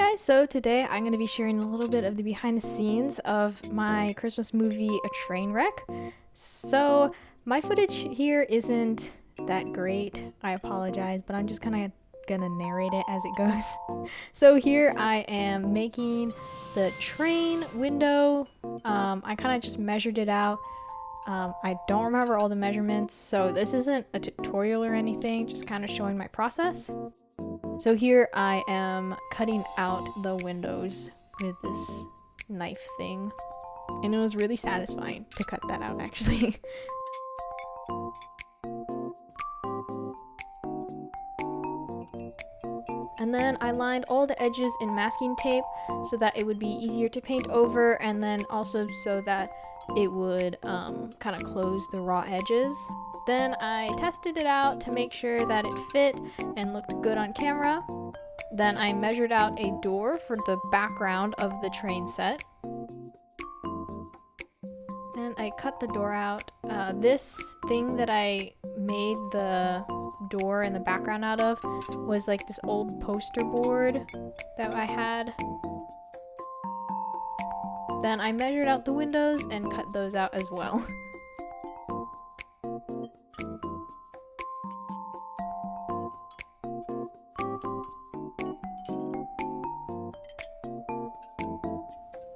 guys, so today I'm going to be sharing a little bit of the behind the scenes of my Christmas movie A Train Wreck. So my footage here isn't that great, I apologize, but I'm just kind of gonna narrate it as it goes. so here I am making the train window. Um, I kind of just measured it out. Um, I don't remember all the measurements, so this isn't a tutorial or anything, just kind of showing my process. So here I am cutting out the windows with this knife thing. And it was really satisfying to cut that out actually. And then I lined all the edges in masking tape so that it would be easier to paint over and then also so that it would um, kind of close the raw edges. Then I tested it out to make sure that it fit and looked good on camera. Then I measured out a door for the background of the train set. Then I cut the door out. Uh, this thing that I made the door and the background out of was like this old poster board that I had. Then I measured out the windows and cut those out as well.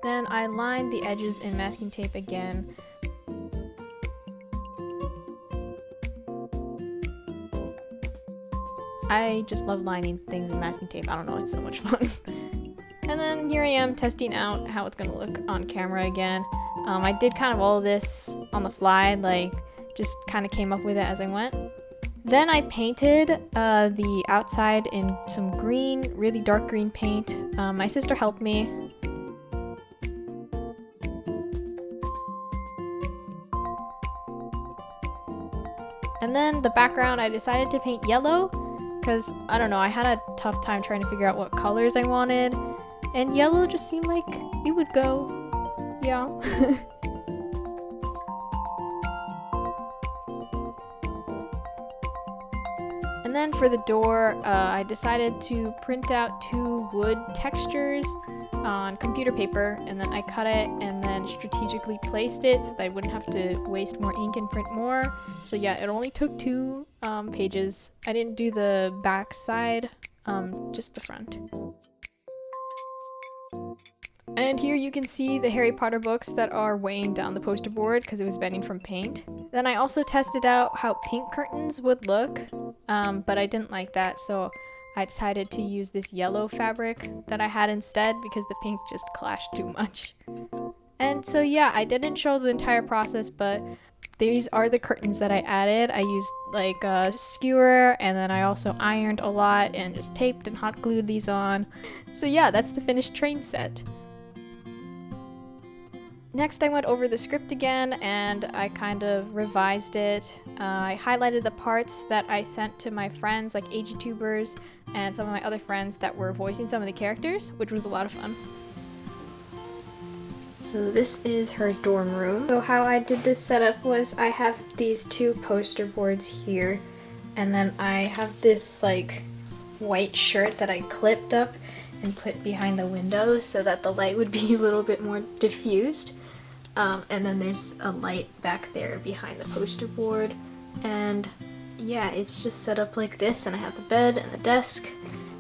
Then I lined the edges in masking tape again. I just love lining things in masking tape. I don't know, it's so much fun. and then here I am testing out how it's gonna look on camera again. Um, I did kind of all of this on the fly, like just kind of came up with it as I went. Then I painted uh, the outside in some green, really dark green paint. Um, my sister helped me. And then the background, I decided to paint yellow because, I don't know, I had a tough time trying to figure out what colors I wanted. And yellow just seemed like it would go. Yeah. and then for the door, uh, I decided to print out two wood textures on computer paper and then I cut it and then strategically placed it so that I wouldn't have to waste more ink and print more. So yeah, it only took two um, pages. I didn't do the back side, um, just the front. And here you can see the Harry Potter books that are weighing down the poster board because it was bending from paint. Then I also tested out how pink curtains would look, um, but I didn't like that, so I decided to use this yellow fabric that I had instead because the pink just clashed too much. And so yeah, I didn't show the entire process, but these are the curtains that I added. I used like a skewer and then I also ironed a lot and just taped and hot glued these on. So yeah, that's the finished train set. Next I went over the script again and I kind of revised it. Uh, I highlighted the parts that I sent to my friends like AGTubers and some of my other friends that were voicing some of the characters, which was a lot of fun. So this is her dorm room. So how I did this setup was I have these two poster boards here and then I have this like white shirt that I clipped up and put behind the window so that the light would be a little bit more diffused. Um, and then there's a light back there behind the poster board. And yeah, it's just set up like this and I have the bed and the desk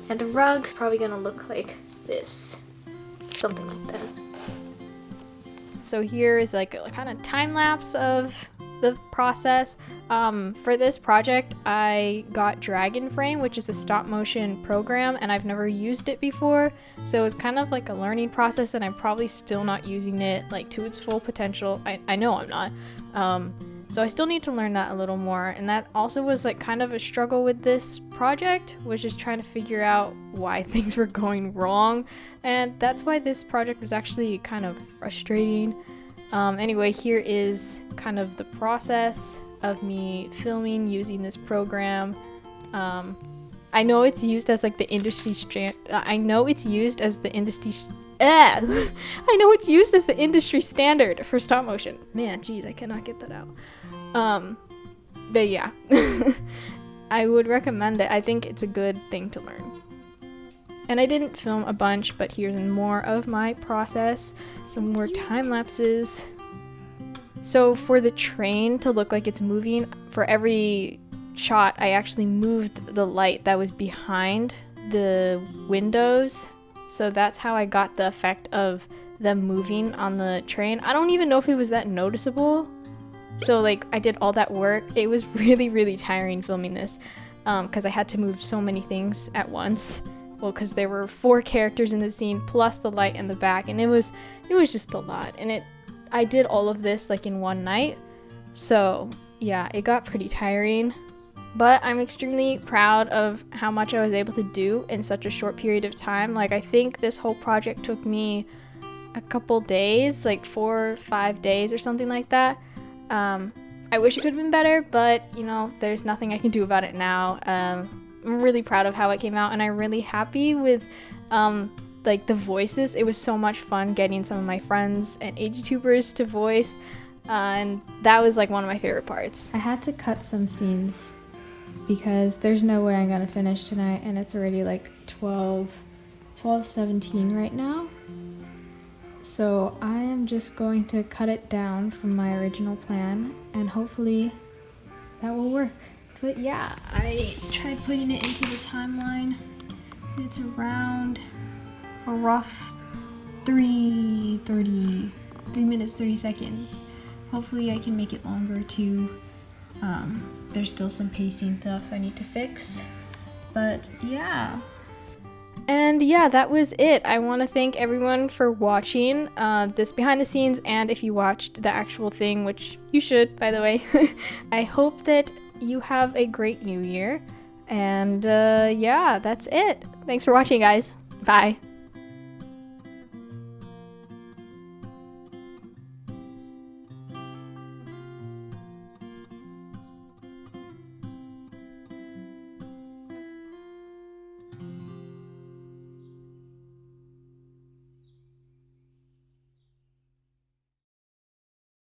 and a rug. Probably gonna look like this. Something like that. So here is like a kind of time lapse of the process. Um, for this project, I got Dragonframe, which is a stop motion program, and I've never used it before. So it's kind of like a learning process, and I'm probably still not using it like to its full potential. I, I know I'm not. Um, so I still need to learn that a little more. And that also was like kind of a struggle with this project, was just trying to figure out why things were going wrong. And that's why this project was actually kind of frustrating. Um, anyway, here is kind of the process of me filming using this program. Um, I know it's used as like the industry I know it's used as the industry. Eh! I know it's used as the industry standard for stop motion. Man, jeez, I cannot get that out. Um, but yeah, I would recommend it. I think it's a good thing to learn. And I didn't film a bunch, but here's more of my process. Some more time lapses. So for the train to look like it's moving, for every shot, I actually moved the light that was behind the windows. So that's how I got the effect of them moving on the train. I don't even know if it was that noticeable. So like I did all that work. It was really, really tiring filming this because um, I had to move so many things at once. Well, because there were four characters in the scene plus the light in the back, and it was it was just a lot. And it I did all of this like in one night. So yeah, it got pretty tiring. But I'm extremely proud of how much I was able to do in such a short period of time. Like I think this whole project took me a couple days, like four, five days or something like that. Um, I wish it could have been better, but you know, there's nothing I can do about it now. Um, I'm really proud of how it came out, and I'm really happy with um, like the voices. It was so much fun getting some of my friends and AGTubers to voice, uh, and that was like one of my favorite parts. I had to cut some scenes because there's no way I'm gonna finish tonight, and it's already like 12, 12, 17 right now. So I am just going to cut it down from my original plan and hopefully that will work. But yeah, I tried putting it into the timeline. It's around a rough 3, 30, 3 minutes 30 seconds. Hopefully I can make it longer too. Um, there's still some pacing stuff I need to fix. But yeah, and yeah, that was it. I want to thank everyone for watching uh, this behind the scenes and if you watched the actual thing, which you should, by the way. I hope that you have a great new year. And uh, yeah, that's it. Thanks for watching, guys. Bye.